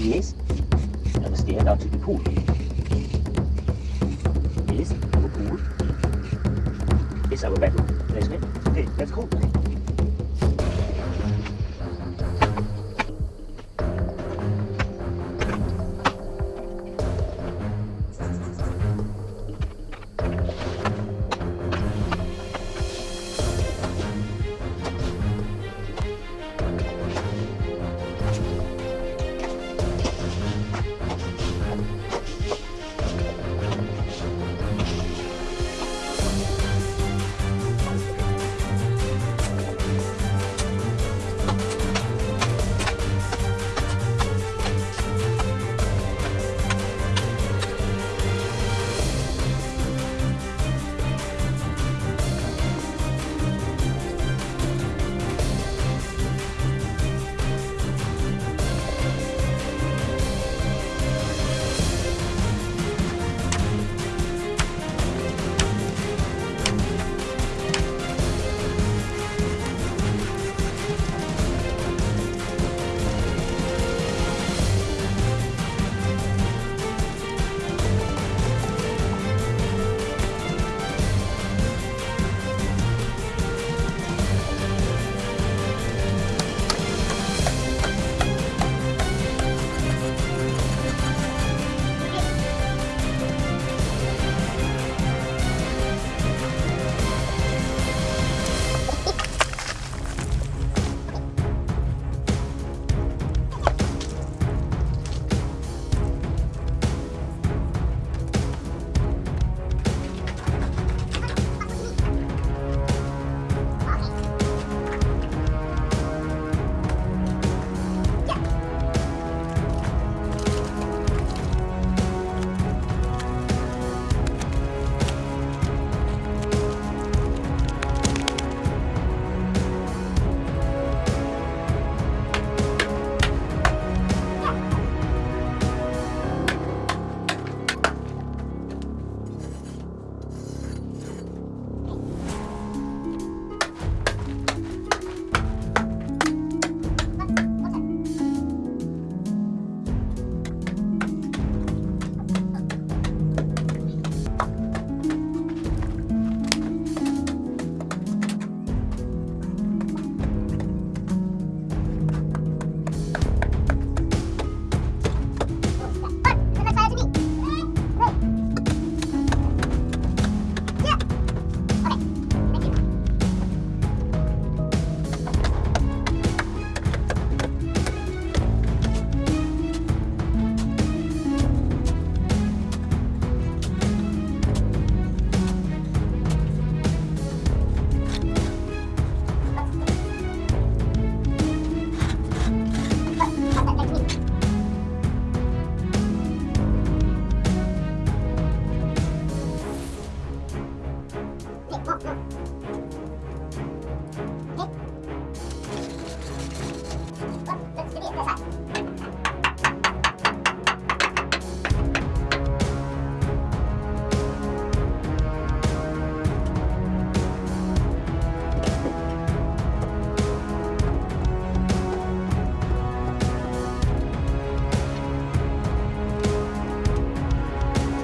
Yes. Understand out to the pool. Yes, our pool. It's our bedroom. Let's go. Okay, let's go.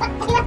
Yeah.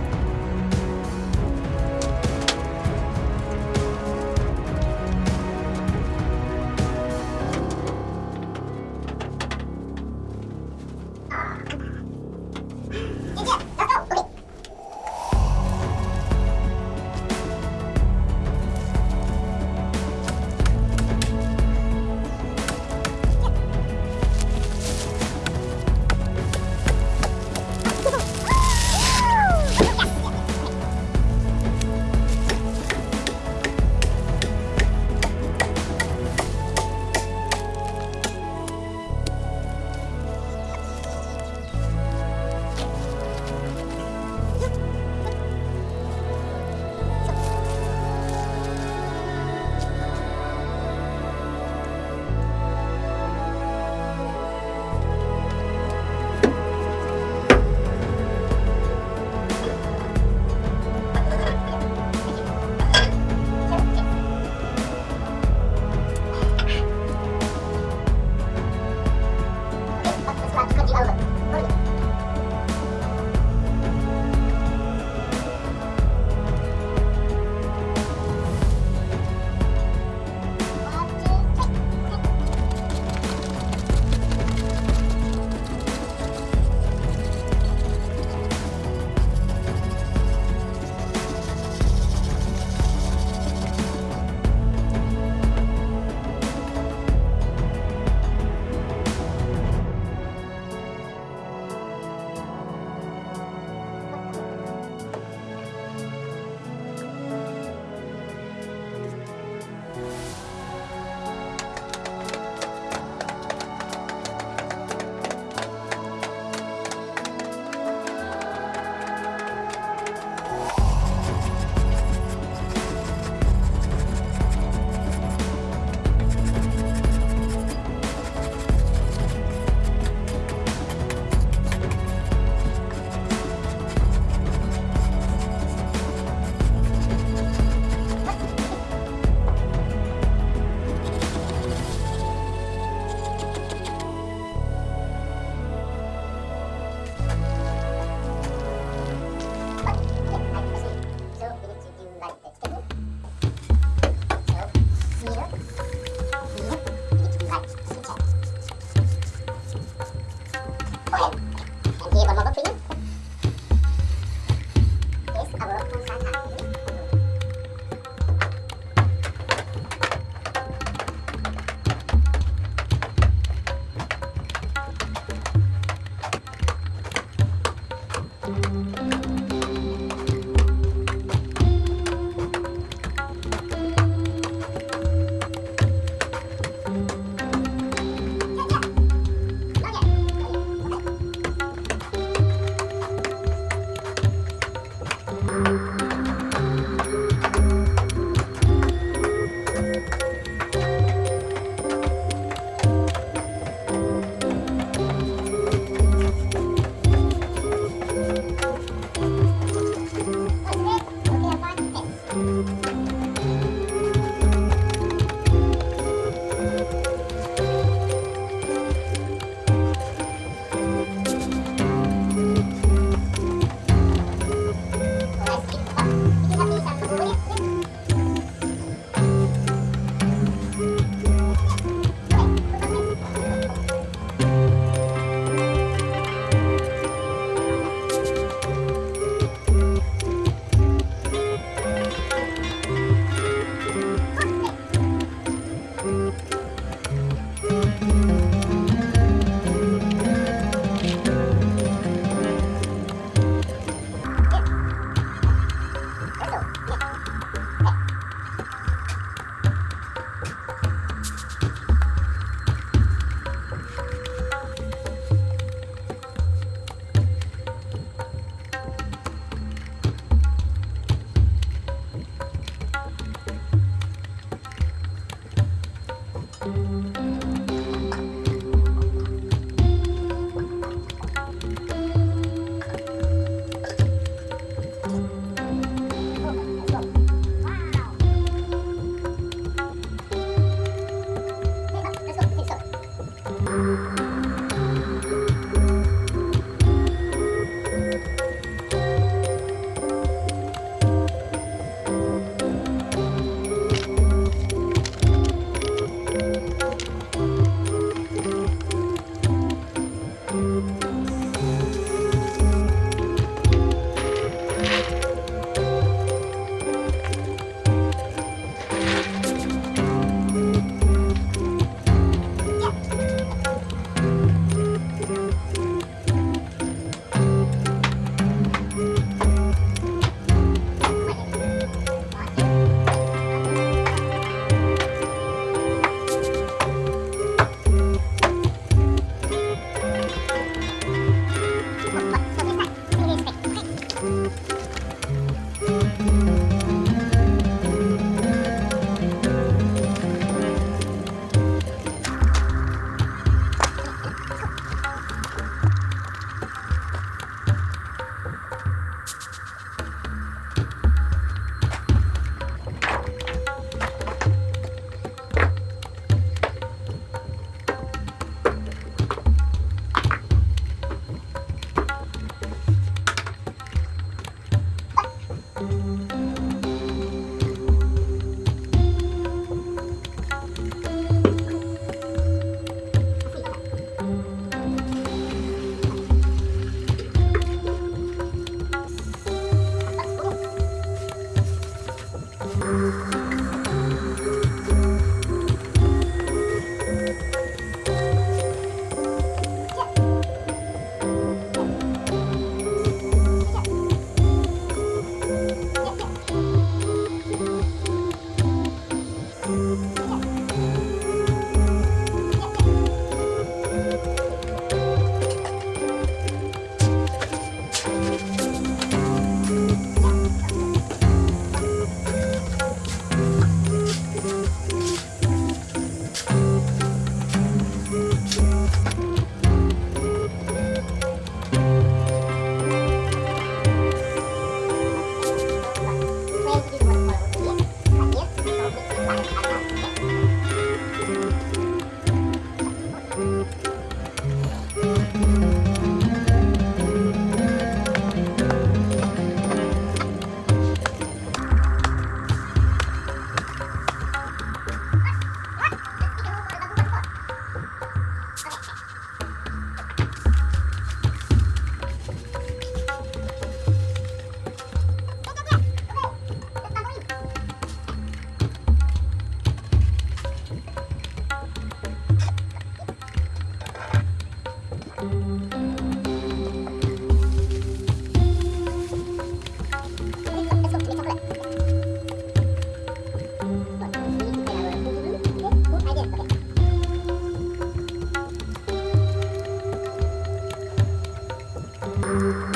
Let's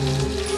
The